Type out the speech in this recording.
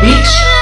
beach.